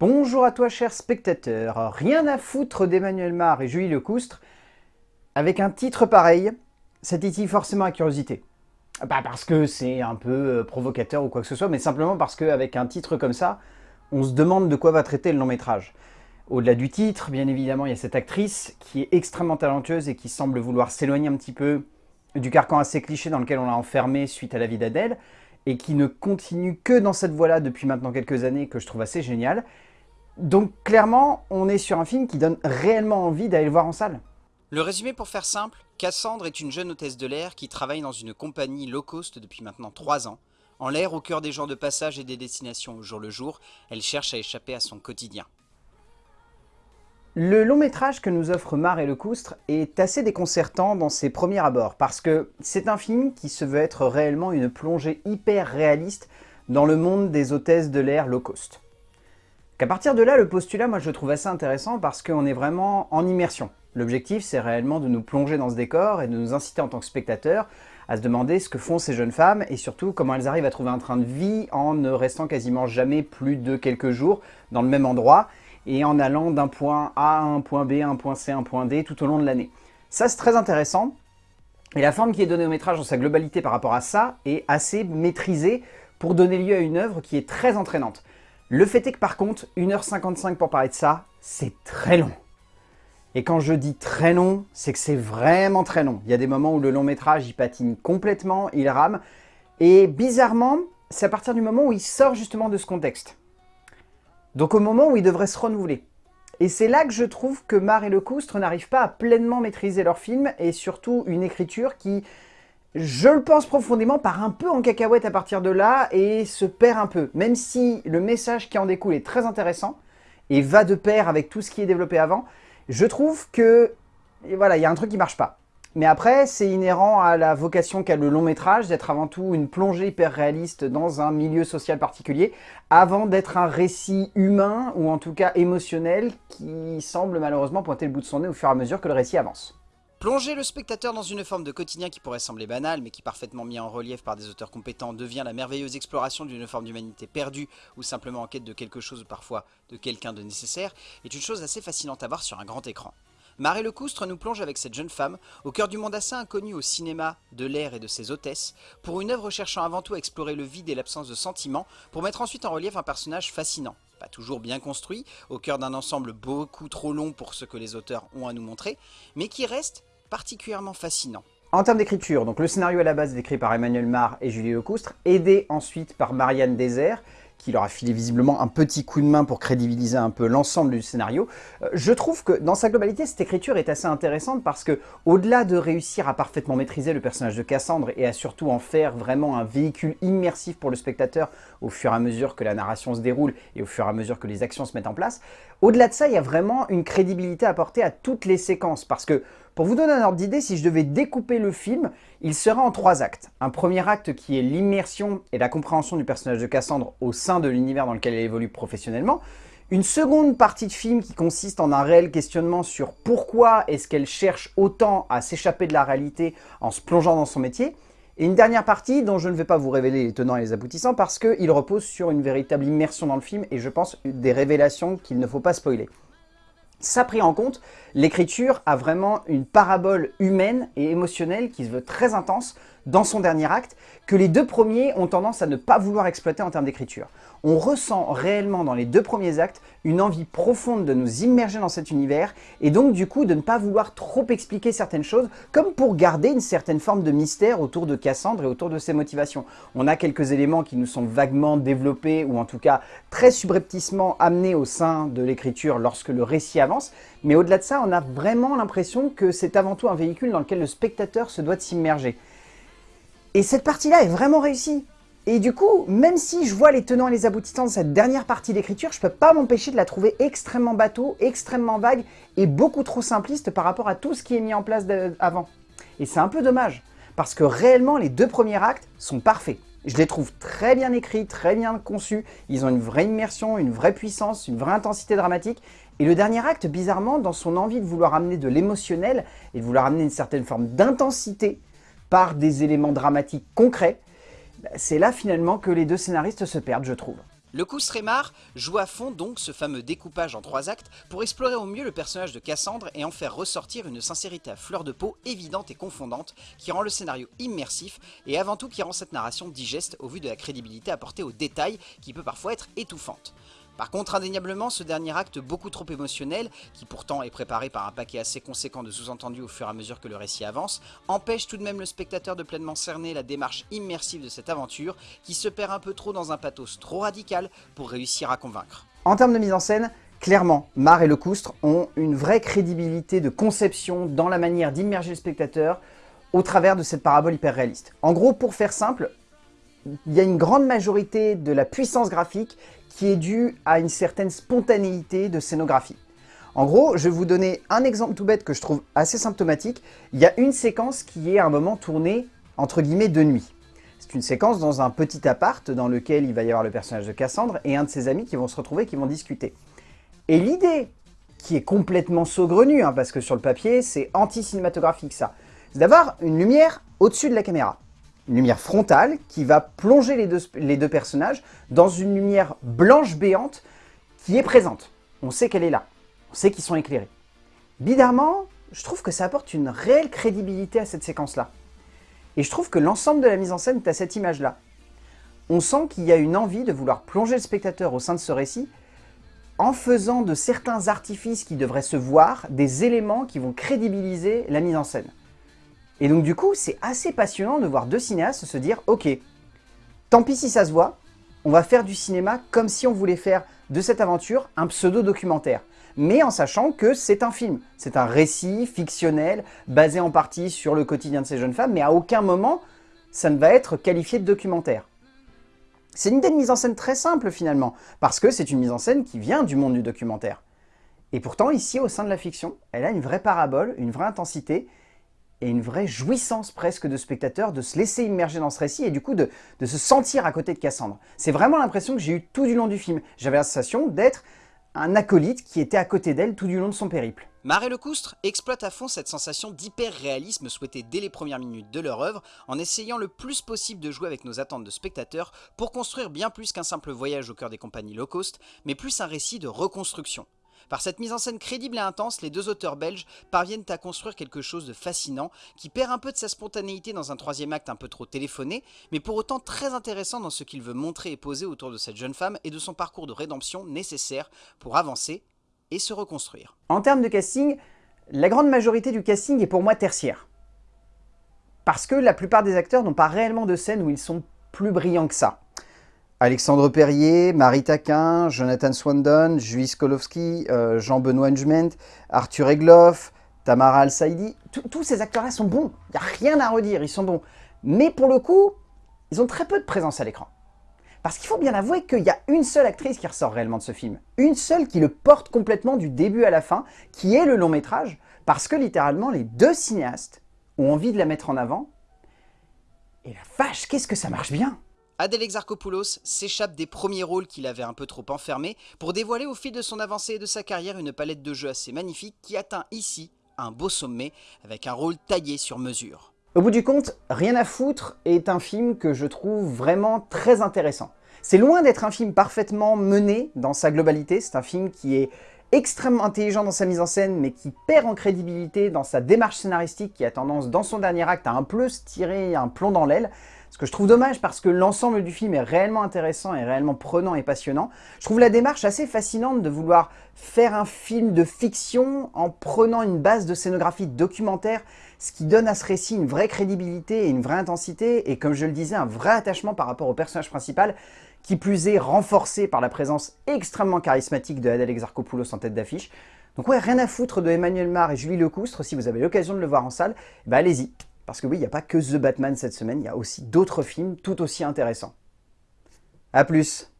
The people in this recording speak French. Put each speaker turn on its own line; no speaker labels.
Bonjour à toi cher spectateur, rien à foutre d'Emmanuel Mar et Julie Lecoustre, avec un titre pareil, ça titille forcément la curiosité. Pas parce que c'est un peu euh, provocateur ou quoi que ce soit, mais simplement parce qu'avec un titre comme ça, on se demande de quoi va traiter le long métrage. Au-delà du titre, bien évidemment, il y a cette actrice qui est extrêmement talentueuse et qui semble vouloir s'éloigner un petit peu du carcan assez cliché dans lequel on l'a enfermée suite à la vie d'Adèle, et qui ne continue que dans cette voie-là depuis maintenant quelques années, que je trouve assez génial. Donc clairement, on est sur un film qui donne réellement envie d'aller le voir en salle.
Le résumé pour faire simple, Cassandre est une jeune hôtesse de l'air qui travaille dans une compagnie low cost depuis maintenant 3 ans. En l'air, au cœur des gens de passage et des destinations au jour le jour, elle cherche à échapper à son quotidien.
Le long métrage que nous offre Mar et Lecoustre est assez déconcertant dans ses premiers abords, parce que c'est un film qui se veut être réellement une plongée hyper réaliste dans le monde des hôtesses de l'air low cost. Qu'à partir de là, le postulat, moi je le trouve assez intéressant parce qu'on est vraiment en immersion. L'objectif, c'est réellement de nous plonger dans ce décor et de nous inciter en tant que spectateurs à se demander ce que font ces jeunes femmes et surtout comment elles arrivent à trouver un train de vie en ne restant quasiment jamais plus de quelques jours dans le même endroit et en allant d'un point A à un point B, un point C, un point D tout au long de l'année. Ça, c'est très intéressant. Et la forme qui est donnée au métrage dans sa globalité par rapport à ça est assez maîtrisée pour donner lieu à une œuvre qui est très entraînante. Le fait est que par contre, 1h55 pour parler de ça, c'est très long. Et quand je dis très long, c'est que c'est vraiment très long. Il y a des moments où le long métrage, il patine complètement, il rame. Et bizarrement, c'est à partir du moment où il sort justement de ce contexte. Donc au moment où ils devraient se renouveler. Et c'est là que je trouve que Mar et Lecoustre n'arrivent pas à pleinement maîtriser leur film et surtout une écriture qui, je le pense profondément, part un peu en cacahuète à partir de là et se perd un peu. Même si le message qui en découle est très intéressant et va de pair avec tout ce qui est développé avant, je trouve que voilà, il y a un truc qui marche pas. Mais après, c'est inhérent à la vocation qu'a le long métrage, d'être avant tout une plongée hyper réaliste dans un milieu social particulier, avant d'être un récit humain, ou en tout cas émotionnel, qui semble malheureusement pointer le bout de son nez au fur et à mesure que le récit avance.
Plonger le spectateur dans une forme de quotidien qui pourrait sembler banale, mais qui parfaitement mis en relief par des auteurs compétents devient la merveilleuse exploration d'une forme d'humanité perdue, ou simplement en quête de quelque chose ou parfois de quelqu'un de nécessaire, est une chose assez fascinante à voir sur un grand écran. Marie Lecoustre nous plonge avec cette jeune femme au cœur du monde assez inconnu au cinéma, de l'air et de ses hôtesses, pour une œuvre cherchant avant tout à explorer le vide et l'absence de sentiments, pour mettre ensuite en relief un personnage fascinant, pas toujours bien construit, au cœur d'un ensemble beaucoup trop long pour ce que les auteurs ont à nous montrer, mais qui reste particulièrement fascinant.
En termes d'écriture, le scénario à la base est écrit par Emmanuel Mar et Julie Lecoustre, aidé ensuite par Marianne Désert, qui leur a filé visiblement un petit coup de main pour crédibiliser un peu l'ensemble du scénario. Euh, je trouve que dans sa globalité, cette écriture est assez intéressante parce que au-delà de réussir à parfaitement maîtriser le personnage de Cassandre et à surtout en faire vraiment un véhicule immersif pour le spectateur au fur et à mesure que la narration se déroule et au fur et à mesure que les actions se mettent en place, au-delà de ça, il y a vraiment une crédibilité apportée à toutes les séquences parce que pour vous donner un ordre d'idée, si je devais découper le film, il sera en trois actes. Un premier acte qui est l'immersion et la compréhension du personnage de Cassandre au sein de l'univers dans lequel elle évolue professionnellement. Une seconde partie de film qui consiste en un réel questionnement sur pourquoi est-ce qu'elle cherche autant à s'échapper de la réalité en se plongeant dans son métier. Et une dernière partie dont je ne vais pas vous révéler les tenants et les aboutissants parce qu'il repose sur une véritable immersion dans le film et je pense des révélations qu'il ne faut pas spoiler. Ça pris en compte, l'écriture a vraiment une parabole humaine et émotionnelle qui se veut très intense dans son dernier acte, que les deux premiers ont tendance à ne pas vouloir exploiter en termes d'écriture. On ressent réellement dans les deux premiers actes une envie profonde de nous immerger dans cet univers et donc du coup de ne pas vouloir trop expliquer certaines choses comme pour garder une certaine forme de mystère autour de Cassandre et autour de ses motivations. On a quelques éléments qui nous sont vaguement développés ou en tout cas très subrepticement amenés au sein de l'écriture lorsque le récit avance, mais au-delà de ça, on a vraiment l'impression que c'est avant tout un véhicule dans lequel le spectateur se doit s'immerger. Et cette partie-là est vraiment réussie. Et du coup, même si je vois les tenants et les aboutissants de cette dernière partie d'écriture, je peux pas m'empêcher de la trouver extrêmement bateau, extrêmement vague et beaucoup trop simpliste par rapport à tout ce qui est mis en place avant. Et c'est un peu dommage, parce que réellement, les deux premiers actes sont parfaits. Je les trouve très bien écrits, très bien conçus, ils ont une vraie immersion, une vraie puissance, une vraie intensité dramatique, et le dernier acte, bizarrement, dans son envie de vouloir amener de l'émotionnel et de vouloir amener une certaine forme d'intensité, par des éléments dramatiques concrets, c'est là finalement que les deux scénaristes se perdent, je trouve.
Le coup Sremar joue à fond donc ce fameux découpage en trois actes pour explorer au mieux le personnage de Cassandre et en faire ressortir une sincérité à fleur de peau évidente et confondante qui rend le scénario immersif et avant tout qui rend cette narration digeste au vu de la crédibilité apportée aux détails qui peut parfois être étouffante. Par contre, indéniablement, ce dernier acte beaucoup trop émotionnel, qui pourtant est préparé par un paquet assez conséquent de sous-entendus au fur et à mesure que le récit avance, empêche tout de même le spectateur de pleinement cerner la démarche immersive de cette aventure, qui se perd un peu trop dans un pathos trop radical pour réussir à convaincre.
En termes de mise en scène, clairement, Mar et Lecoustre ont une vraie crédibilité de conception dans la manière d'immerger le spectateur au travers de cette parabole hyper réaliste. En gros, pour faire simple, il y a une grande majorité de la puissance graphique qui est due à une certaine spontanéité de scénographie. En gros, je vais vous donner un exemple tout bête que je trouve assez symptomatique. Il y a une séquence qui est à un moment tournée, entre guillemets, de nuit. C'est une séquence dans un petit appart dans lequel il va y avoir le personnage de Cassandre et un de ses amis qui vont se retrouver, qui vont discuter. Et l'idée, qui est complètement saugrenue, hein, parce que sur le papier, c'est anti-cinématographique ça, c'est d'avoir une lumière au-dessus de la caméra une lumière frontale qui va plonger les deux, personnages dans une lumière blanche béante qui est présente. On sait qu'elle est là. On sait qu'ils sont éclairés. Bizarrement, je trouve que ça apporte une réelle crédibilité à cette séquence-là. Et je trouve que l'ensemble de la mise en scène est à cette image-là. On sent qu'il y a une envie de vouloir plonger le spectateur au sein de ce récit en faisant de certains artifices qui devraient se voir des éléments qui vont crédibiliser la mise en scène. Et donc du coup, c'est assez passionnant de voir deux cinéastes se dire « Ok, tant pis si ça se voit, on va faire du cinéma comme si on voulait faire de cette aventure un pseudo-documentaire. » Mais en sachant que c'est un film, c'est un récit fictionnel, basé en partie sur le quotidien de ces jeunes femmes, mais à aucun moment, ça ne va être qualifié de documentaire. C'est une idée de mise en scène très simple finalement, parce que c'est une mise en scène qui vient du monde du documentaire. Et pourtant, ici, au sein de la fiction, elle a une vraie parabole, une vraie intensité, et une vraie jouissance presque de spectateur de se laisser immerger dans ce récit et du coup de, se sentir à côté de Cassandre. C'est vraiment l'impression que j'ai eu tout du long du film. J'avais la sensation d'être un acolyte qui était à côté d'elle tout du long de son périple.
Marais Lecoustre exploite à fond cette sensation d'hyper-réalisme souhaitée dès les premières minutes de leur œuvre en essayant le plus possible de jouer avec nos attentes de spectateurs pour construire bien plus qu'un simple voyage au cœur des compagnies low cost, mais plus un récit de reconstruction. Par cette mise en scène crédible et intense, les deux auteurs belges parviennent à construire quelque chose de fascinant, qui perd un peu de sa spontanéité dans un troisième acte un peu trop téléphoné, mais pour autant très intéressant dans ce qu'il veut montrer et poser autour de cette jeune femme et de son parcours de rédemption nécessaire pour avancer et se reconstruire.
En termes de casting, la grande majorité du casting est pour moi tertiaire. Parce que la plupart des acteurs n'ont pas réellement de scène où ils sont plus brillants que ça. Alexandre Perrier, Marie Taquin, Jonathan Swandon, Juiz Kolowski, euh, Jean-Benoît Njment, Arthur Egloff, Tamara Al-Saidi, tous ces acteurs-là sont bons. Il n'y a rien à redire, ils sont bons. Mais pour le coup, ils ont très peu de présence à l'écran. Parce qu'il faut bien avouer qu'il y a une seule actrice qui ressort réellement de ce film. Une seule qui le porte complètement du début à la fin, qui est le long métrage, parce que littéralement les deux cinéastes ont envie de la mettre en avant. Et la vache, qu'est-ce que ça marche bien
Adèle Exarchopoulos s'échappe des premiers rôles qu'il avait un peu trop enfermés pour dévoiler au fil de son avancée et de sa carrière une palette de jeux assez magnifique qui atteint ici un beau sommet avec un rôle taillé sur mesure.
Au bout du compte, Rien à foutre est un film que je trouve vraiment très intéressant. C'est loin d'être un film parfaitement mené dans sa globalité, c'est un film qui est extrêmement intelligent dans sa mise en scène, mais qui perd en crédibilité dans sa démarche scénaristique, qui a tendance, dans son dernier acte, à un peu se tirer un plomb dans l'aile. Ce que je trouve dommage parce que l'ensemble du film est réellement intéressant et réellement prenant et passionnant. Je trouve la démarche assez fascinante de vouloir faire un film de fiction en prenant une base de scénographie documentaire, ce qui donne à ce récit une vraie crédibilité et une vraie intensité, et comme je le disais, un vrai attachement par rapport au personnage principal, qui plus est renforcé par la présence extrêmement charismatique de Adèle Exarchopoulos en tête d'affiche. Donc ouais, rien à foutre de Emmanuel Mar et Julie Lecoustre, si vous avez l'occasion de le voir en salle, bah allez-y. Parce que oui, il n'y a pas que The Batman cette semaine, il y a aussi d'autres films tout aussi intéressants. A plus